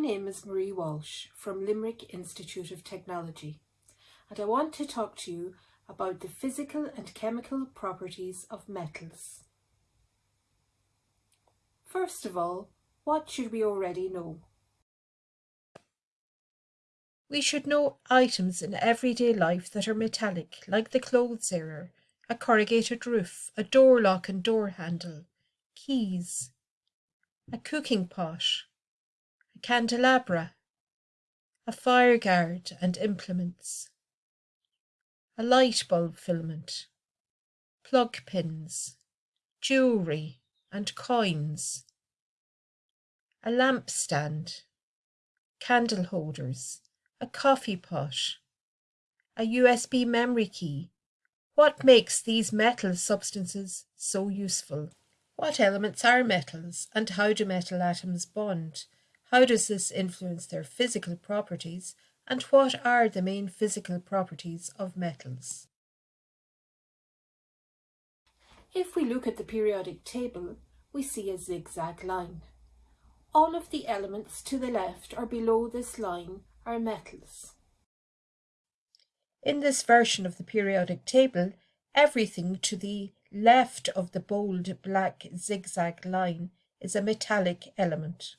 name is Marie Walsh from Limerick Institute of Technology and I want to talk to you about the physical and chemical properties of metals. First of all, what should we already know? We should know items in everyday life that are metallic, like the clothes error, a corrugated roof, a door lock and door handle, keys, a cooking pot, candelabra, a fire guard and implements, a light bulb filament, plug pins, jewellery and coins, a lamp stand, candle holders, a coffee pot, a USB memory key. What makes these metal substances so useful? What elements are metals and how do metal atoms bond? How does this influence their physical properties and what are the main physical properties of metals? If we look at the periodic table, we see a zigzag line. All of the elements to the left or below this line are metals. In this version of the periodic table, everything to the left of the bold black zigzag line is a metallic element.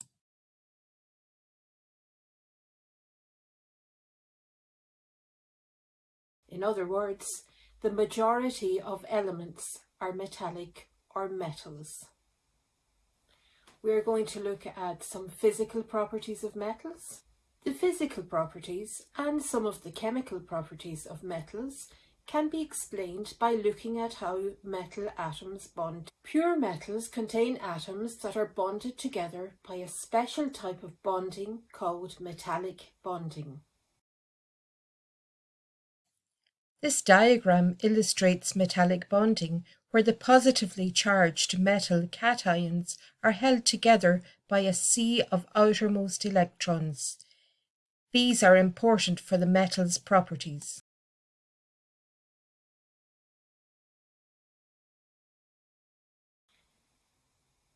In other words, the majority of elements are metallic or metals. We're going to look at some physical properties of metals. The physical properties and some of the chemical properties of metals can be explained by looking at how metal atoms bond. Pure metals contain atoms that are bonded together by a special type of bonding called metallic bonding. This diagram illustrates metallic bonding, where the positively charged metal cations are held together by a sea of outermost electrons. These are important for the metal's properties.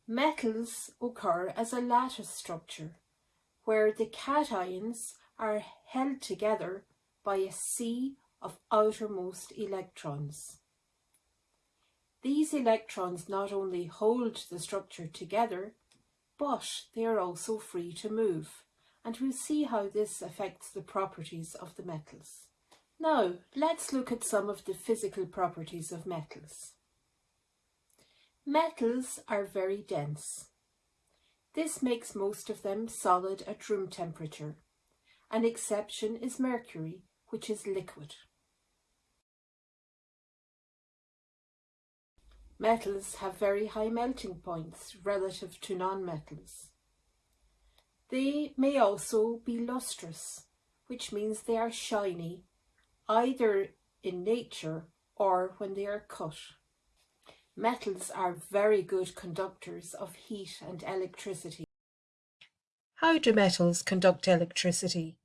Metals occur as a lattice structure, where the cations are held together by a sea of outermost electrons. These electrons not only hold the structure together, but they are also free to move, and we'll see how this affects the properties of the metals. Now, let's look at some of the physical properties of metals. Metals are very dense. This makes most of them solid at room temperature. An exception is mercury, which is liquid. Metals have very high melting points relative to non-metals. They may also be lustrous, which means they are shiny, either in nature or when they are cut. Metals are very good conductors of heat and electricity. How do metals conduct electricity?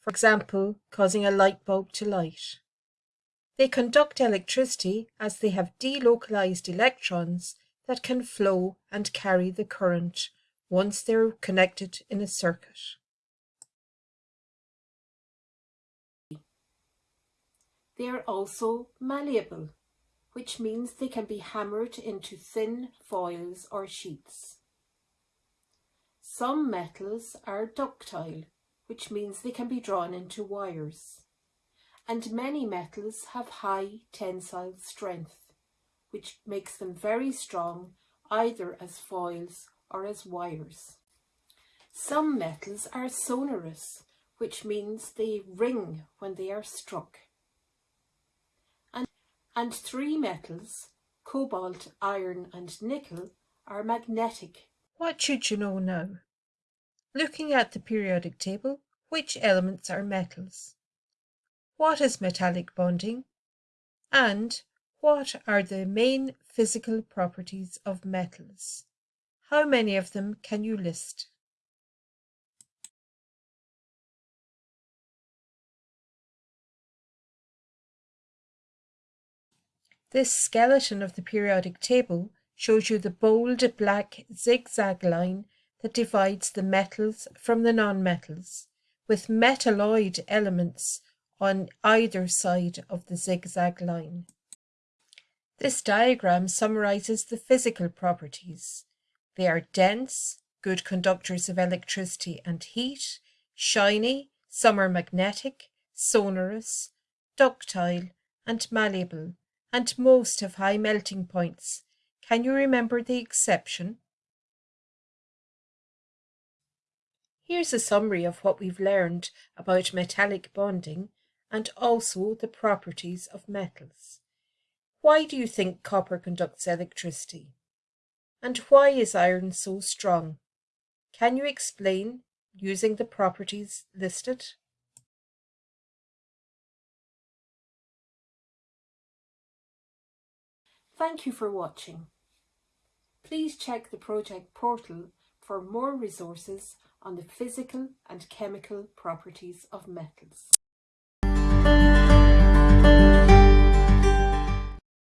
For example, causing a light bulb to light. They conduct electricity as they have delocalized electrons that can flow and carry the current once they're connected in a circuit. They are also malleable, which means they can be hammered into thin foils or sheets. Some metals are ductile, which means they can be drawn into wires and many metals have high tensile strength, which makes them very strong either as foils or as wires. Some metals are sonorous, which means they ring when they are struck. And, and three metals, cobalt, iron and nickel, are magnetic. What should you know now? Looking at the periodic table, which elements are metals? What is metallic bonding? And what are the main physical properties of metals? How many of them can you list? This skeleton of the periodic table shows you the bold black zigzag line that divides the metals from the non-metals, with metalloid elements on either side of the zigzag line. This diagram summarizes the physical properties. They are dense, good conductors of electricity and heat, shiny, some are magnetic, sonorous, ductile and malleable, and most have high melting points. Can you remember the exception? Here's a summary of what we've learned about metallic bonding and also the properties of metals. Why do you think copper conducts electricity? And why is iron so strong? Can you explain using the properties listed? Thank you for watching. Please check the project portal for more resources on the physical and chemical properties of metals.